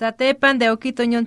Satepan de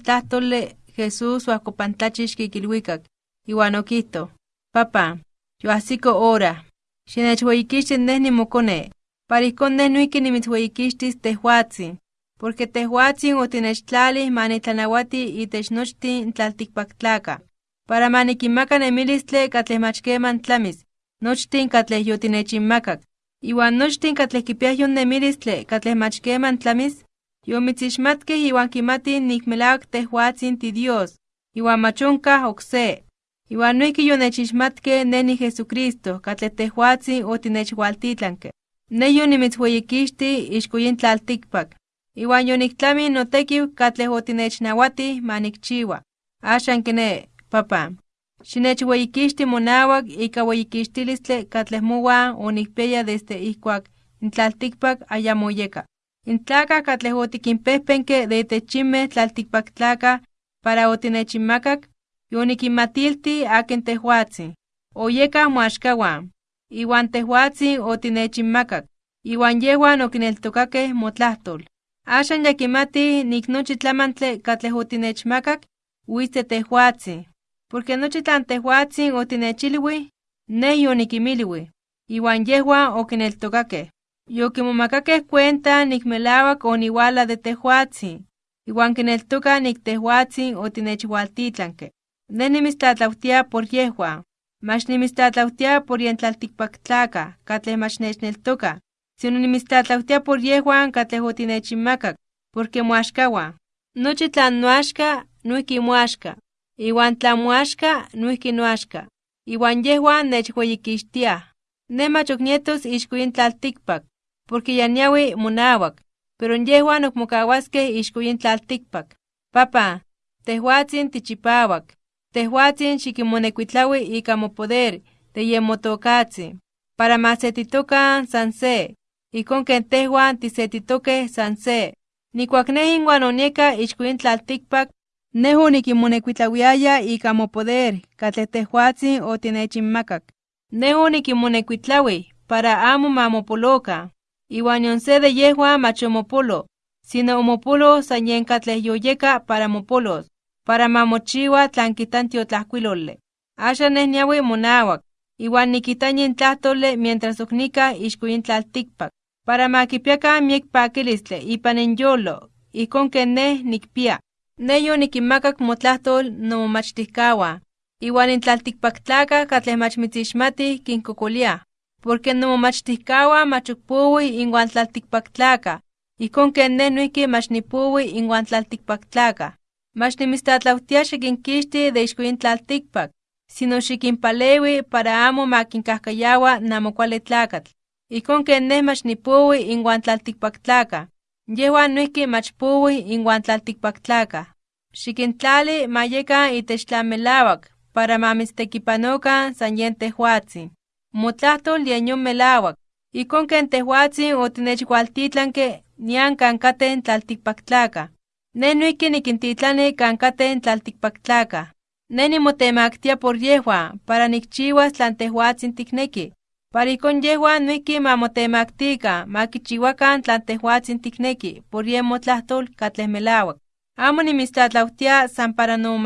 tlahtole Jesús huacopantlachix kikilhuikak, iwan okito, Papa, yoahsiko ora, xinechhueyikixtis neh nimokone, para ihkon neh noihki nimitzhueyikixtis tehuatzin, porque tehuatzin otinechtlalih manitlanawati itech nochtin tlaltikpaktlaka, para manikinmaka nemilistle katleh mach keman tlamis, nochtin katleh yotinechinmakak, iwan nochtin katleh kipiah yon nemilistle katleh mach keman tlamis, yomitzixmatkeh iwan kimatih nik melawak tehuatzin ti Dios, iwan mach onkah okse. Iwan noihki yonechixmatkeh ne ni Jesucristo katleh tehuatzin otinechwaltitlanke. Ne yonimitzhueyikixti ixko yin tlaltikpak. Iwan yoniktlami notekiw katleh otinechnawatih manikchiwa. Axan kine, papa. Xinechhueyikixti monawak ika weyikixtilistle katleh mowan onikpiaya desde ihkuak in tlaltikpak ayamo yeka. In tlakah katleh otikinpehpenke de itechimeh tlaltikpaktlakah para otinechinmakak, yonikinmatilti akin tehuatzin. Oyekah moaxkawan, iwan tehuatzin otinechinmakak, iwan yehuan okineltokakeh motlahtol. Axan ya kimatih nik nochi tlamantle katleh otinechmakak, witze tehuatzin, porque nochi tlan tehuatzin otinechilwih, neh yonikimilwih, iwan yehuan okineltokakeh. Yokimomakakeh cuenta nik melawak oniwala de tehuatzin, iwan kineltoka nik tehuatzin otinechwaltitlanke. Ne nimitztlatlautia por yehuan, mach nimitztlatlautia por yen tlaltikpaktlakah katleh mach nechneltoka, sino nimitztlatlautia por yehuan katleh otinechinmakak, porque moaxkawan. Nochi tlan noaxka, noihki moaxka, iwan tlan moaxka, noihki noaxka, iwan yehuan nechweyikixtiah. Ne mach ok porque ya niawi monawak, pero yehuan okmokawaskeh ixko yin tlaltikpak. Papa, tehuatzin tichipawak, tehuatzin xikimonekuitlawi ika mopoder de yen motokatzin, para masetitokan san se, ijkon ken tehuan tisetitokeh san se. Nikuak neh inwan onieka ixko yin tlaltikpak, neh onikinmonekuitlawiaya ika mopoder katleh tehuatzin otinechinmakak. Neh onikinmonekuitlawih para amo mamopolokan, iwan de yehuan mach omopolo, sino omopolo san yen katleh yoyeka para mopolos, para mamochiwa tlan kitan tiotlajkuilole. Axan niawi monawak, iwan nikita yin tlahtole mientras ixko yin tlaltikpak, para makipiakan miek pakilistle ipan inyolo, ijkon ken neh nikpia. Ne yonikinmakak motlahtol nomomachtihkawan, iwan in tlaltikpaktlakah katleh mach mitzixmatih kinkokoliah, porque nomomachtihkawan mach ok powih inwan tlaltikpaktlakah, ijkon ken neh noihki mach nipowi inwan tlaltikpaktlakah. Mach nimitztlatlautia xikinkixti de ixko yin tlaltikpak, sino xikinpalewi para amo makinkajkayawa namo kuali tlakatl. Ijkon ken neh mach nipowi inwan tlaltikpaktlakah, yehuan noihki mach powih inwan tlaltikpaktlakah. Xikintlali ma yekan itech tlan melawak para mamitztekipanokan san yen. Motlahtol yen yon melawak, ijkon ken tehuatzin otinechwaltitlanke nian kan kateh tlaltikpaktlakah. Ne noihki nikintitlani kan kateh tlaltikpaktlakah. Ne nimotemaktia por yehuan para nikchiwas tlan tehuatzin tikneki, para ijkon yehuan noihki mamotemaktikan makichiwakan tlan tehuatzin tikneki por yen motlahtol katleh melawak. Amo nimitztlatlautia san para sino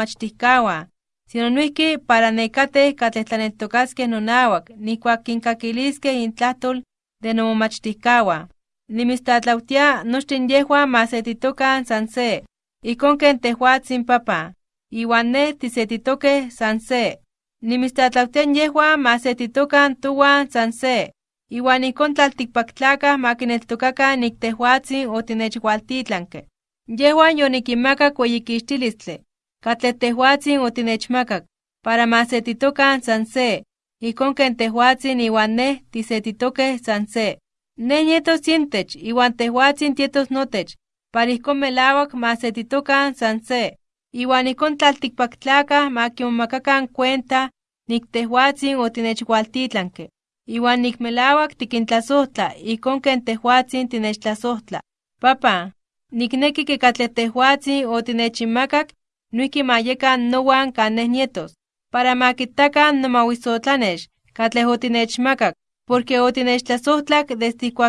noihki para nekateh katleh tlaneltokaskeh nonawak nikuak kinkakiliskeh intlahtol de nomomachtihkawan. Nimitztlatlautia nochtin yehuan masetitokan san se, ken tehuatzin papa, iwan neh tisetitokeh san se. Nimitztlatlautia yehuan masetitokan towan san se, iwan ijkon tlaltikpaktlakah makineltokakan nik tehuatzin otinechwaltitlanke. Yehuan yonikinmakak weyikixtilistle, katleh tehuatzin otinechmakak, para masetitokan san se, ijkon ken tehuatzin iwan neh tisetitokeh san se. Neh nietos yintech iwan tehuatzin tietos notech, para masetitokan san se, iwan ijkon tlaltikpaktlakah makimomakakan cuenta nik tehuatzin otinechwaltitlanke, iwan nik melawak tikintlasohtla ijkon ken tehuatzin tinechtlasohtla. Papa, nikneki ke katleh nowan kan neh nietos, para makitakan nomawisotlanex katleh otinechmakak, porque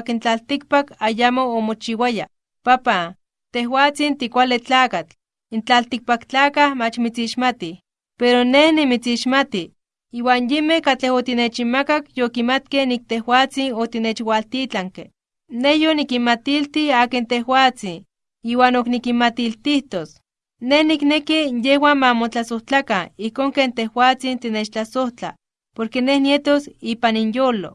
in tlaltikpak ayamo omochiwaya. Papa, tehuatzin tikuale tlakat, in tlaltikpaktlakah mach mitzixmati, pero neh nimitzixmati, iwan yime katleh otinechimmakak yokimatke nik tehuatzin otinechwaltitlanke. Ne yonikinmatilti akin tehuatzin, iwan ok nikinmatiltihtos. Ne nikneki yehuan ma motlasohtlakan ijkon ken tehuatzin tinechtlasohtla, porque neh nietos ipan inyolo.